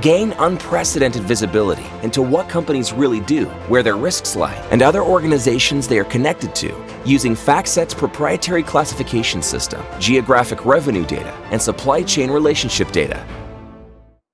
Gain unprecedented visibility into what companies really do, where their risks lie, and other organizations they are connected to using FactSet's proprietary classification system, geographic revenue data, and supply chain relationship data.